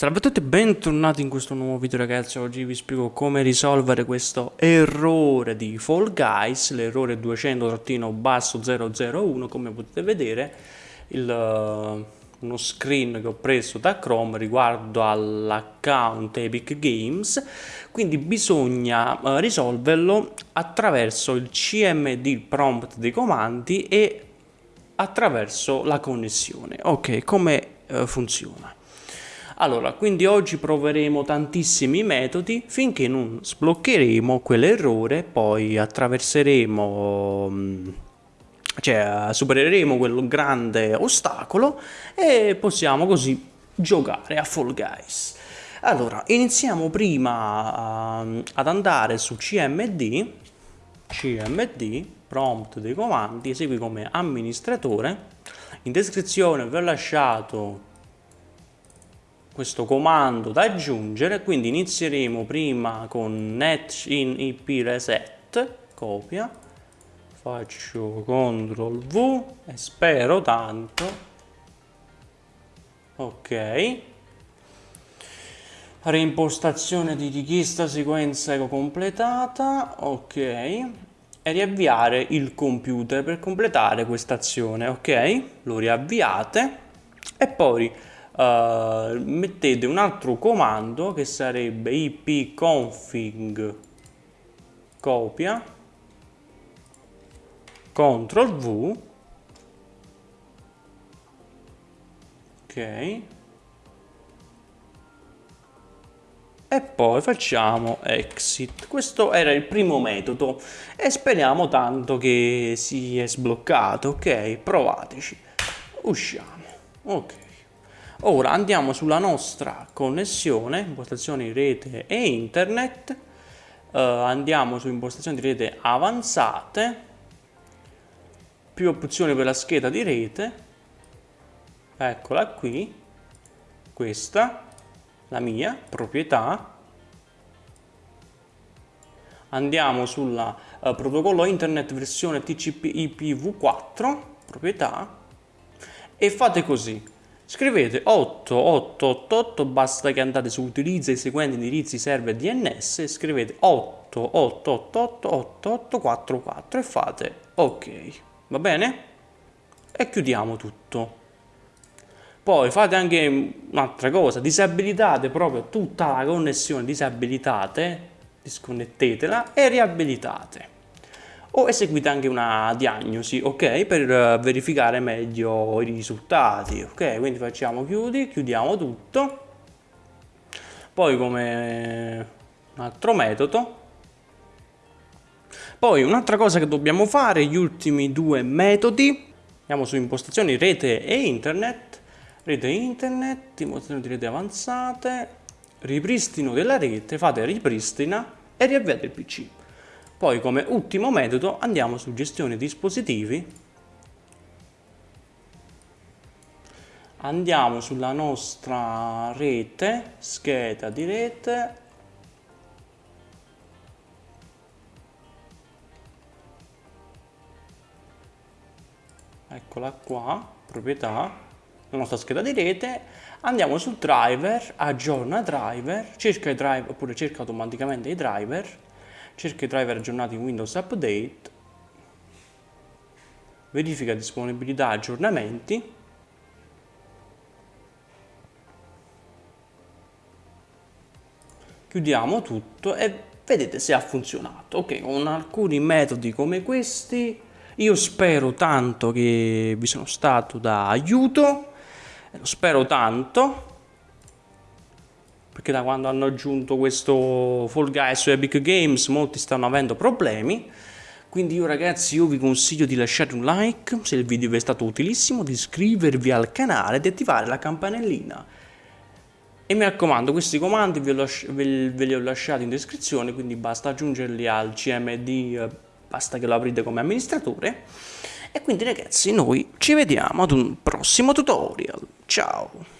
Salve a tutti e bentornati in questo nuovo video ragazzi, oggi vi spiego come risolvere questo errore di Fall Guys, l'errore 200-001, come potete vedere il, uh, uno screen che ho preso da Chrome riguardo all'account Epic Games, quindi bisogna uh, risolverlo attraverso il CMD prompt dei comandi e attraverso la connessione. Ok, come uh, funziona? Allora, quindi oggi proveremo tantissimi metodi finché non sbloccheremo quell'errore, poi attraverseremo, cioè supereremo quel grande ostacolo e possiamo così giocare a Fall Guys. Allora, iniziamo prima uh, ad andare su CMD, CMD, prompt dei comandi, esegui come amministratore. In descrizione vi ho lasciato questo comando da aggiungere quindi inizieremo prima con net in ip reset copia faccio ctrl v e spero tanto. Ok. Reimpostazione di richiesta sequenza eco completata. Ok. E riavviare il computer per completare questa azione. Ok. Lo riavviate. E poi uh, mettete un altro comando che sarebbe ipconfig copia CTRL V ok e poi facciamo exit. Questo era il primo metodo e speriamo tanto che si è sbloccato ok? Provateci. Usciamo. Ok Ora andiamo sulla nostra connessione, impostazioni rete e internet, uh, andiamo su impostazioni di rete avanzate, più opzioni per la scheda di rete, eccola qui, questa, la mia, proprietà, andiamo sul uh, protocollo internet versione TCP IPv4, proprietà, e fate così Scrivete 8888, basta che andate su utilizza i seguenti indirizzi server DNS e scrivete 88888844 e fate ok, va bene? E chiudiamo tutto. Poi fate anche un'altra cosa, disabilitate proprio tutta la connessione, disabilitate, disconnettetela e riabilitate o eseguite anche una diagnosi, ok? Per eh, verificare meglio i risultati, ok? Quindi facciamo chiudi, chiudiamo tutto. Poi come un altro metodo. Poi un'altra cosa che dobbiamo fare, gli ultimi due metodi. Andiamo su impostazioni rete e internet. Rete internet, impostazioni di rete avanzate, ripristino della rete, fate ripristina e riavviate il PC. Poi come ultimo metodo andiamo su gestione dispositivi, andiamo sulla nostra rete, scheda di rete, eccola qua, proprietà, la nostra scheda di rete, andiamo sul driver, aggiorna driver, cerca i driver oppure cerca automaticamente i driver, cerca i driver aggiornati in Windows Update, verifica disponibilità aggiornamenti, chiudiamo tutto e vedete se ha funzionato. Ok, con alcuni metodi come questi io spero tanto che vi sono stato da aiuto, lo spero tanto perché da quando hanno aggiunto questo Fall Guys su Epic Games molti stanno avendo problemi. Quindi io ragazzi io vi consiglio di lasciare un like se il video vi è stato utilissimo, di iscrivervi al canale ed attivare la campanellina. E mi raccomando questi comandi ve, li ho lasciati in descrizione quindi basta aggiungerli al CMD basta che lo aprite come amministratore. E quindi ragazzi noi ci vediamo ad un prossimo tutorial. Ciao